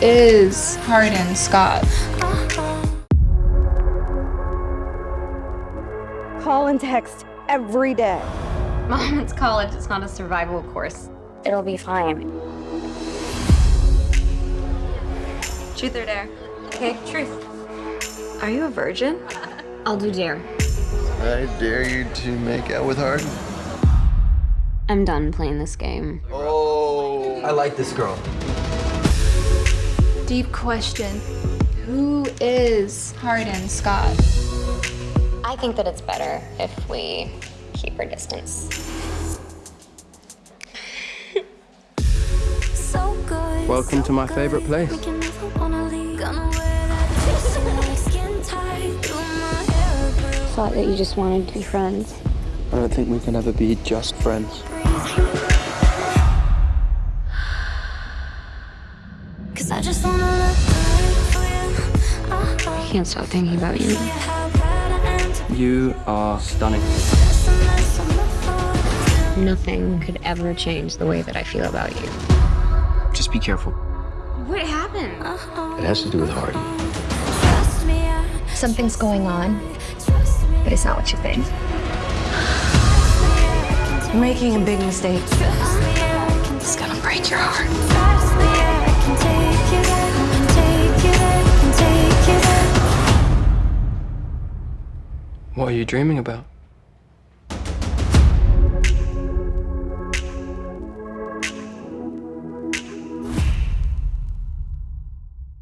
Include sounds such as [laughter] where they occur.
is Hardin Scott? Call and text every day. Mom, it's college. It's not a survival course. It'll be fine. Truth or dare? Okay, truth. Are you a virgin? [laughs] I'll do dare. I dare you to make out with Hardin. I'm done playing this game. Oh. I like this girl. Deep question. Who is Hardin Scott? I think that it's better if we keep our distance. Welcome to my favorite place. Thought that you just wanted to be friends. I don't think we can ever be just friends. I can't stop thinking about you. You are stunning. Nothing could ever change the way that I feel about you. Just be careful. What happened? Uh-huh. It has to do with Hardin. Something's going on, but it's not what you think. You're making a big mistake. It's gonna break your heart. What are you dreaming about?